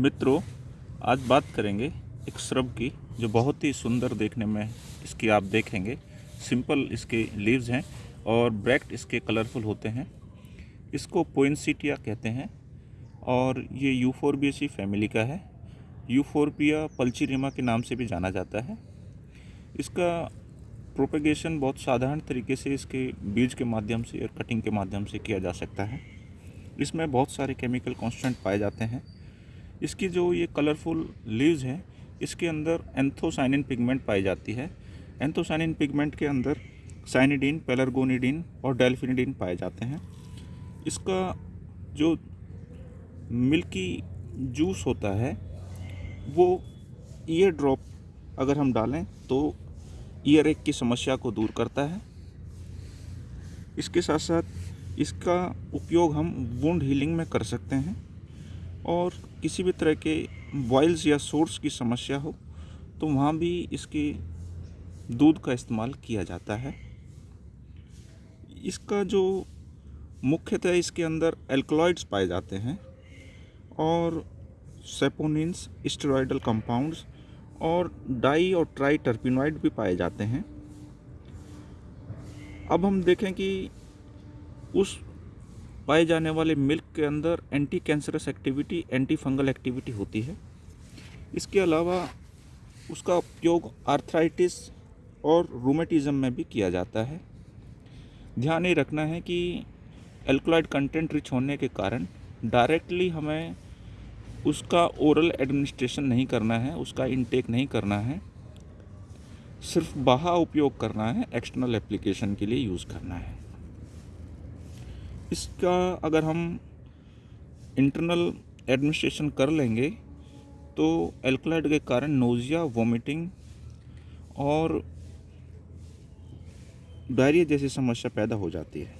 मित्रों, आज बात करेंगे एक श्रब की, जो बहुत ही सुंदर देखने में इसकी आप देखेंगे। सिंपल इसके लीव्स हैं और ब्रैक्ट इसके कलरफुल होते हैं। इसको पोइनसीटिया कहते हैं और ये यूफोरबियसी फैमिली का है। यूफोरबिया पल्चीरिमा के नाम से भी जाना जाता है। इसका प्रोपेगेशन बहुत साधारण तरीके से इसके बीज के माध्यम से और कटिंग के माध्यम से किया जा सकता है। इसमें बहुत सारे केमिकल कांस्टेंट पाए जाते हैं। इसकी जो ये कलरफुल लीव्स हैं, इसके अंदर एंथोसाइनिन पिगमेंट पाई जाती है। एंथोसाइनिन पिगमेंट के अंदर साइनिडीन पेलरगोनिडीन और डेल्फिनिडीन पाए जाते हैं। इसका जो मिल्की जूस होता है, वो ईयर ड्रॉप अगर हम डालें तो ईयर एक की समस्या को दूर करता है। इसके साथ साथ इसका उपयोग हम वुंड हीलिंग में कर सकते हैं। और किसी भी तरह के बॉयल्स या सोर्स की समस्या हो तो वहाँ भी इसके दूध का इस्तेमाल किया जाता है। इसका जो मुख्यतः इसके अंदर एल्कलॉइड्स पाए जाते हैं और सेपोनिन्स स्टेरॉयडल कंपाउंड्स और डाई और ट्राई टर्पिनॉइड भी पाए जाते हैं। अब हम देखें कि उस पाए जाने वाले मिल्क के अंदर anti cancerous activity anti fungal activity होती है। इसके अलावा उसका उपयोग आर्थराइटिस और रूमेटिज़म में भी किया जाता है। ध्यान ये रखना है कि एल्कोलाइड कंटेंट रिच होने के कारण डायरेक्टली हमें उसका ओरल एडमिनिस्ट्रेशन नहीं करना है, उसका इनटेक नहीं करना है। सिर्फ़ बाहा उपयोग करना है एक्सटर्नल एप्लीकेशन के लिए यूज़ करना है। इसका अगर हम इंटरनल एडमिनिस्ट्रेशन कर लेंगे तो एल्कलाइड के कारण नोज़िया वोमिटिंग और डायरिया जैसी समस्या पैदा हो जाती है।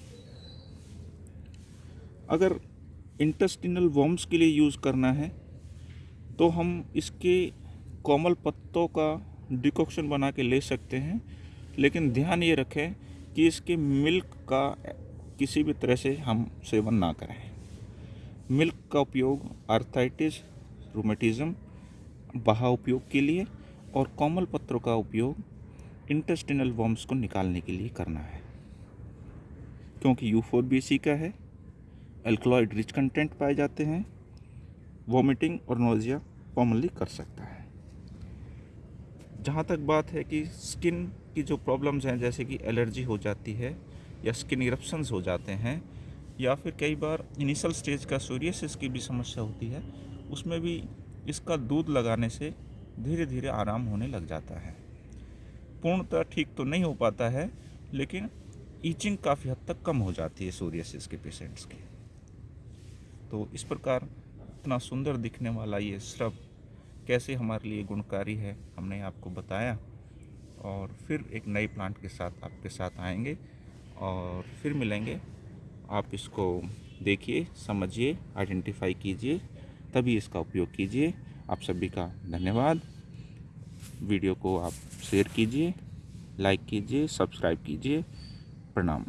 अगर इंटेस्टिनल वॉम्स के लिए यूज़ करना है तो हम इसके कोमल पत्तों का डिकॉक्शन बना के ले सकते हैं, लेकिन ध्यान ये रखें कि इसके मिल्क का किसी भी तरह से हम सेवन ना करें। मिल्क का उपयोग, आर्थराइटिस रूमेटिज़म बहा उपयोग के लिए और कोमल पत्रों का उपयोग इंटेस्टिनल वॉम्स को निकालने के लिए करना है। क्योंकि यू फोर बी सी का है एल्कलॉइड रिच कंटेंट पाए जाते हैं वॉमिटिंग और नोजिया कॉमनली कर सकता है। जहाँ तक बात है कि स्किन की जो प्रॉब्लम्स हैं, जैसे कि एलर्जी हो जाती है या स्किन इरप्शंस हो जाते हैं, या फिर कई बार इनिशियल स्टेज का सूर्यसिस की भी समस्या होती है, उसमें भी इसका दूध लगाने से धीरे धीरे आराम होने लग जाता है। पूर्णतः ठीक तो नहीं हो पाता है, लेकिन ईचिंग काफ़ी हद तक कम हो जाती है सूर्यसिस के पेशेंट्स की। तो इस प्रकार इतना सुंदर दिखने वाला ये श्रब कैसे हमारे लिए गुणकारी है, हमने आपको बताया, और फिर एक नए प्लांट के साथ आपके साथ आएँगे। और फिर मिलेंगे। आप इसको देखिए, समझिए आइडेंटिफाई कीजिए, तभी इसका उपयोग कीजिए। आप सभी का धन्यवाद। वीडियो को आप शेयर कीजिए लाइक कीजिए सब्सक्राइब कीजिए। प्रणाम।